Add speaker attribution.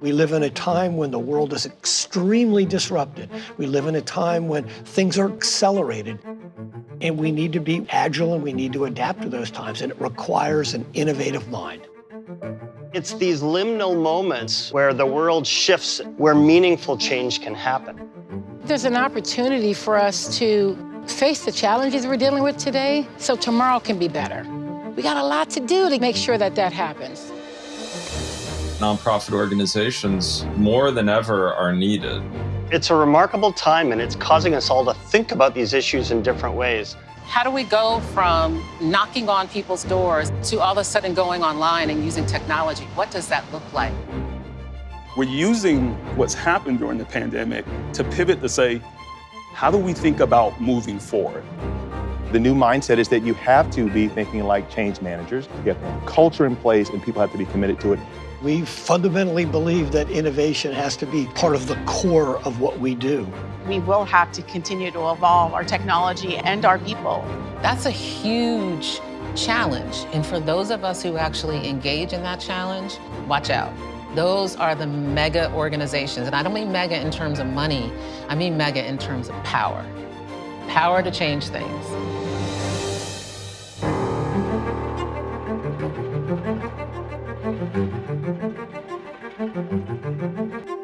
Speaker 1: We live in a time when the world is extremely disrupted. We live in a time when things are accelerated. And we need to be agile and we need to adapt to those times. And it requires an innovative mind.
Speaker 2: It's these liminal moments where the world shifts, where meaningful change can happen.
Speaker 3: There's an opportunity for us to face the challenges we're dealing with today so tomorrow can be better. We got a lot to do to make sure that that happens
Speaker 4: nonprofit organizations more than ever are needed.
Speaker 2: It's a remarkable time and it's causing us all to think about these issues in different ways.
Speaker 5: How do we go from knocking on people's doors to all of a sudden going online and using technology? What does that look like?
Speaker 6: We're using what's happened during the pandemic to pivot to say, how do we think about moving forward?
Speaker 7: The new mindset is that you have to be thinking like change managers. You have to have culture in place and people have to be committed to it.
Speaker 1: We fundamentally believe that innovation has to be part of the core of what we do.
Speaker 8: We will have to continue to evolve our technology and our people.
Speaker 5: That's a huge challenge. And for those of us who actually engage in that challenge, watch out. Those are the mega organizations. And I don't mean mega in terms of money, I mean mega in terms of power. Power to change things. Thank you.